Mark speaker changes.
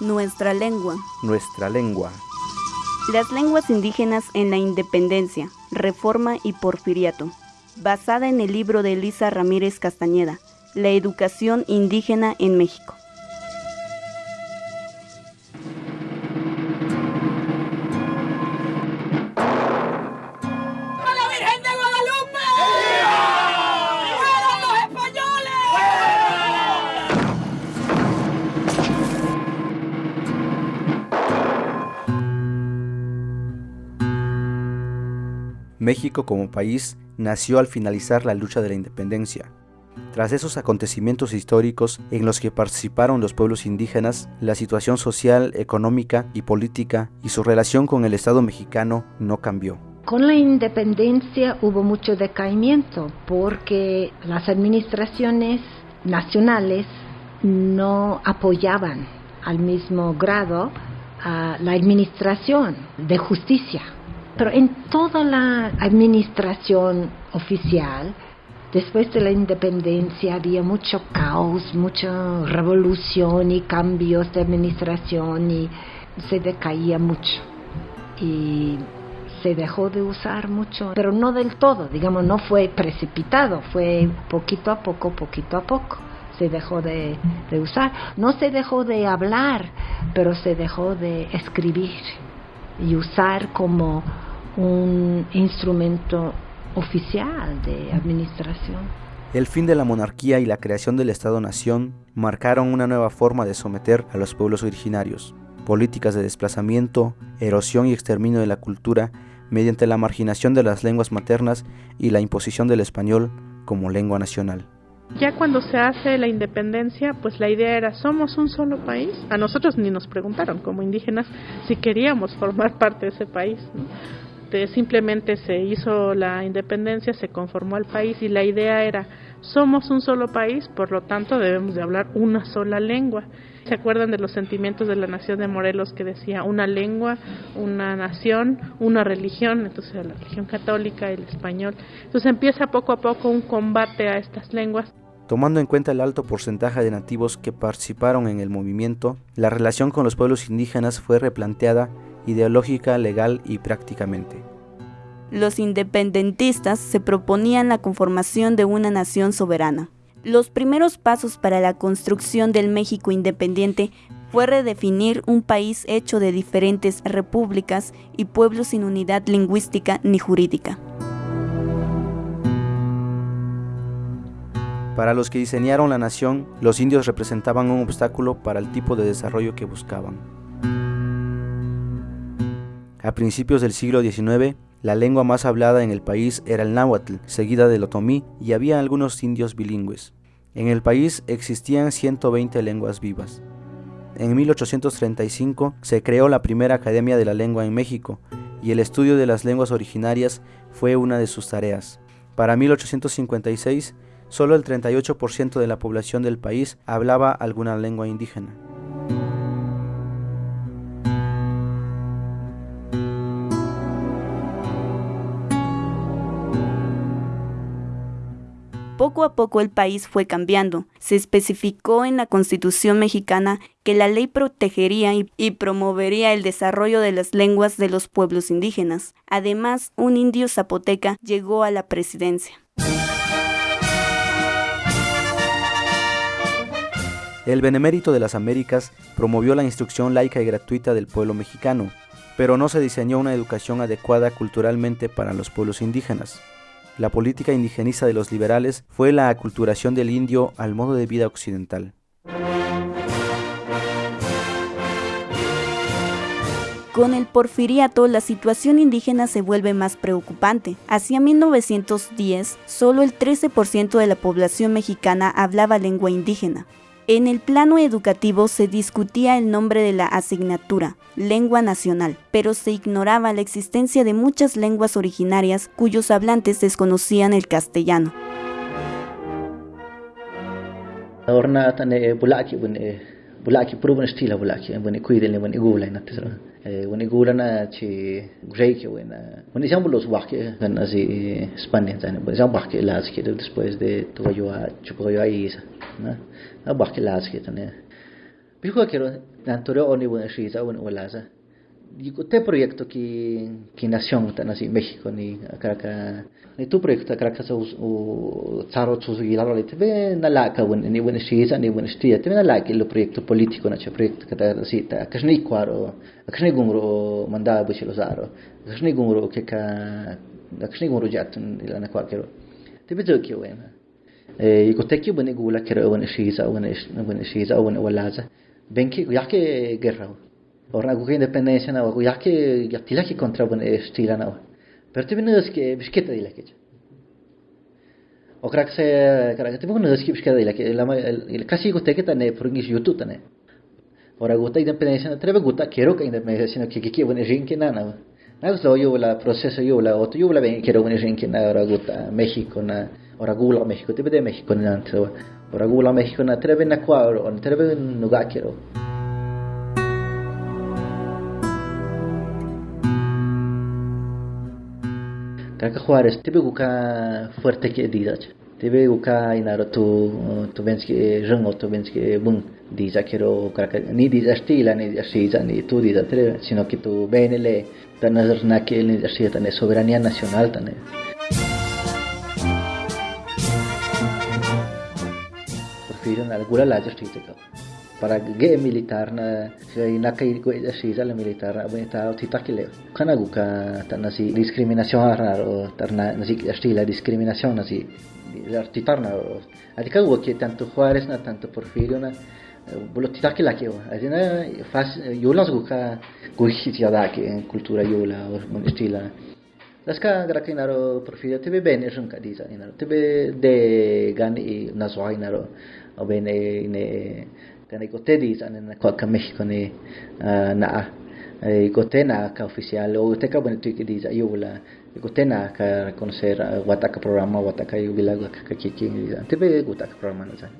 Speaker 1: Nuestra lengua.
Speaker 2: Nuestra lengua.
Speaker 1: Las lenguas indígenas en la independencia, reforma y porfiriato. Basada en el libro de Elisa Ramírez Castañeda, La educación indígena en México.
Speaker 2: México como país nació al finalizar la lucha de la independencia. Tras esos acontecimientos históricos en los que participaron los pueblos indígenas, la situación social, económica y política y su relación con el Estado mexicano no cambió.
Speaker 3: Con la independencia hubo mucho decaimiento porque las administraciones nacionales no apoyaban al mismo grado a la administración de justicia pero en toda la administración oficial, después de la independencia había mucho caos, mucha revolución y cambios de administración y se decaía mucho. Y se dejó de usar mucho, pero no del todo, digamos, no fue precipitado, fue poquito a poco, poquito a poco se dejó de, de, usar. No se dejó de hablar, pero se dejó de escribir y usar como un instrumento oficial de administración.
Speaker 2: El fin de la monarquía y la creación del Estado-Nación marcaron una nueva forma de someter a los pueblos originarios, políticas de desplazamiento, erosión y exterminio de la cultura mediante la marginación de las lenguas maternas y la imposición del español como lengua nacional.
Speaker 4: Ya cuando se hace la independencia, pues la idea era, somos un solo país. A nosotros ni nos preguntaron como indígenas si queríamos formar parte de ese país. Simplemente se hizo la independencia, se conformó el país y la idea era, somos un solo país, por lo tanto debemos de hablar una sola lengua. ¿Se acuerdan de los sentimientos de la nación de Morelos que decía una lengua, una nación, una religión? Entonces la religión católica, el español. Entonces empieza poco a poco un combate a estas lenguas.
Speaker 2: Tomando en cuenta el alto porcentaje de nativos que participaron en el movimiento, la relación con los pueblos indígenas fue replanteada ideológica, legal y prácticamente.
Speaker 1: Los independentistas se proponían la conformación de una nación soberana. Los primeros pasos para la construcción del México independiente fue redefinir un país hecho de diferentes repúblicas y pueblos sin unidad lingüística ni jurídica.
Speaker 2: Para los que diseñaron la nación, los indios representaban un obstáculo para el tipo de desarrollo que buscaban. A principios del siglo XIX, la lengua más hablada en el país era el náhuatl, seguida del otomí, y había algunos indios bilingües. En el país existían 120 lenguas vivas. En 1835 se creó la primera Academia de la Lengua en México, y el estudio de las lenguas originarias fue una de sus tareas. Para 1856, solo el 38% de la población del país hablaba alguna lengua indígena.
Speaker 1: Poco a poco el país fue cambiando. Se especificó en la Constitución mexicana que la ley protegería y, promovería el desarrollo de las lenguas de los pueblos indígenas. Además, un indio zapoteca llegó a la presidencia.
Speaker 2: El Benemérito de las Américas promovió la instrucción laica y gratuita del pueblo mexicano, pero no se diseñó una educación adecuada culturalmente para los pueblos indígenas. La política indigenista de los liberales fue la aculturación del indio al modo de vida occidental.
Speaker 1: Con el porfiriato, la situación indígena se vuelve más preocupante. Hacia 1910, solo el 13% de la población mexicana hablaba lengua indígena. En el plano educativo se discutía el nombre de la asignatura, lengua nacional, pero se ignoraba la existencia de muchas lenguas originarias cuyos hablantes desconocían el castellano.
Speaker 5: Wani gulana chi grey que buena wani jambo los waque kan así España tan wani jambo waque las que después de todo yo a chupo yo ahí na na waque las que tan Pijo quiero tanto oni buena shiza buena walaza. Digo, te proyecto que que nación tan así México ni acá ni tu proyecto acá o o tsaro tsu gi la te ve na la buena ni buena shiza ni buena stia te la que lo proyecto político na che proyecto que ta así ta ka shni kwaro ka shni gumro manda bu chilo zaro ka shni gumro que ka ka shni gumro jatun ila na kwakero te ve zo ki wena e ko te ki buena gula kero buena shiza buena buena shiza buena walaza benki yake guerra ora gu independencia na gu yake yatila ki contra bun estila na pero te vinus que bisketa dila ke o crack se tane prungis youtube tane ora gu ta independencia na trebe gu ta quiero que independencia no que que bun rinke na na na so yo la proceso yo la otro yo la ben bun rinke na ora gu ta México na ora gu la México te de México na na na kwa ga kaka Juárez tibe guka fuerte ke dida tibe guka inaro tu tu rengo tu benski bun dida kero kaka ni dida stila ni dida ni tu dida tre sino que tu benele tanazar na ke ni dida tane soberanía nacional tane prefiero na alguna la justicia para ge militar na na kai ko si la militar abe ta titakile kana guka ta nasi discriminación raro tarna nasi estila discriminación nasi artitarna adika wo que tanto Juárez na tanto Porfirio na bolo titakila ke adina fas yolas guka guhi da ke cultura yola o estila Laska gara kinaro Porfirio tebe bene shunka disa inaro tebe de gani na zoinaro o bene ne gan ei godedi an yn y cwad cymell gan ei na a. Ei godena ca ofisial, o teca bwyn y tu gydi a iw la. Ei godena ca reconocer wataca programa, wataca iw bila gwa ca cici. Ti be gwataca programa na zan.